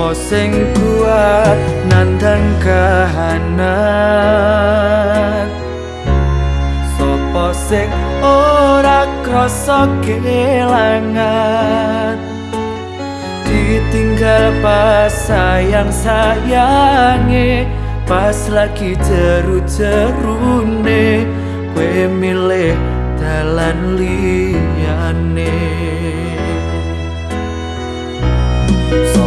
Sopo sing kuat nandang kahanan? Sopo sing ora krasa kelangan? Ditinggal pas sayang sayange Pas lagi jeru-jerune Kue milih dalan liyane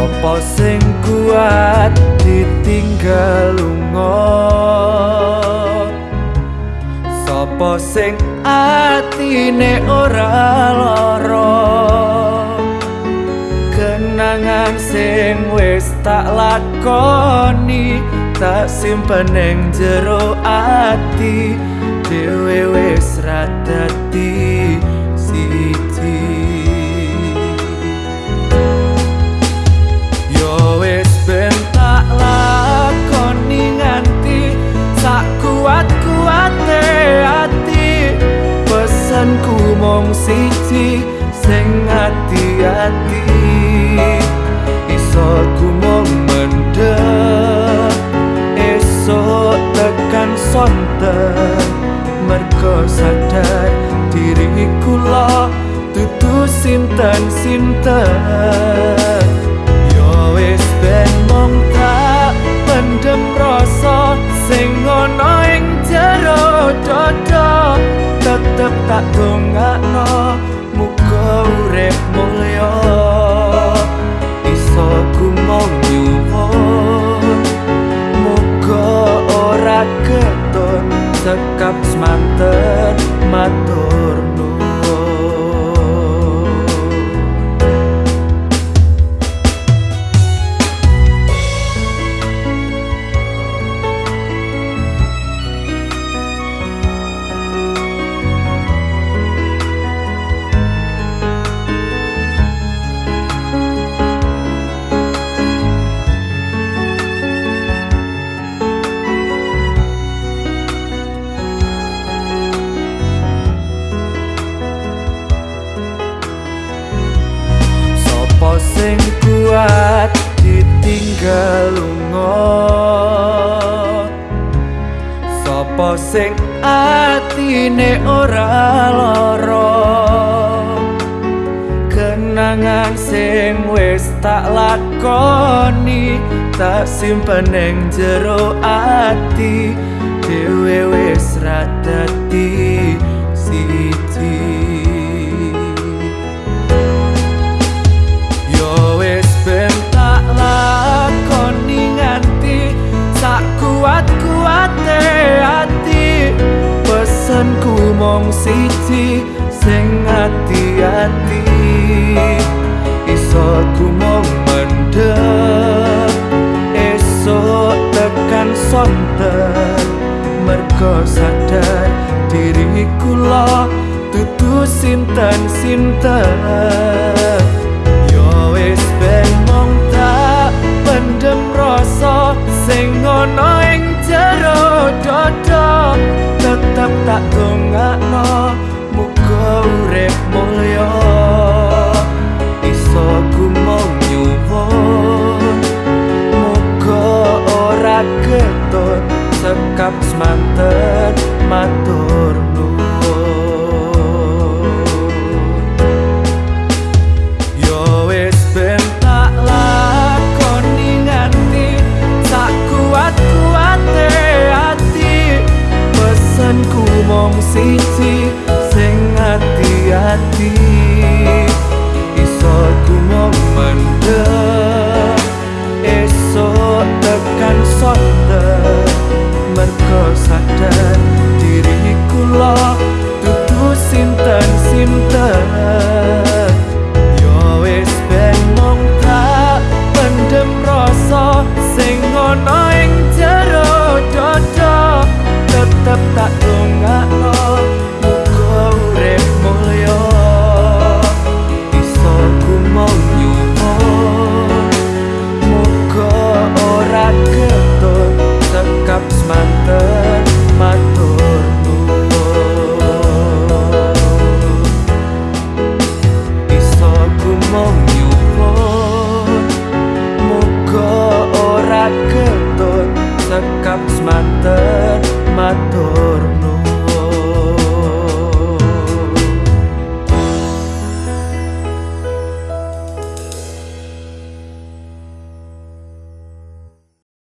Sopo sing kuat ditinggal lunga? Sopo sing atine ora lara? Kenangan sing wis tak lakoni Tak simpen ning jero ati Dewe wis radati siji siji sing ati-ati. Iso ku mendem esok tekan sonten mergo sadar diriku lo tutu sinten sekap semanten matur kuat ditinggal lunga. Sopo sing atine ora lara? Kenangan sing wis tak lakoni Tak simpen ning jero ati Dewe wis radati pesanku mong siji sing ati-ati. Iso ku mong mendem esok tekan sonten mergo sadar diriku lo tutu sinten mulya iso ku mong nyuwun muga ora keton sekap semanten matur nuwun. Yo wis ben tak lakoni nganti sak kuat kuate ati pesanku mong siji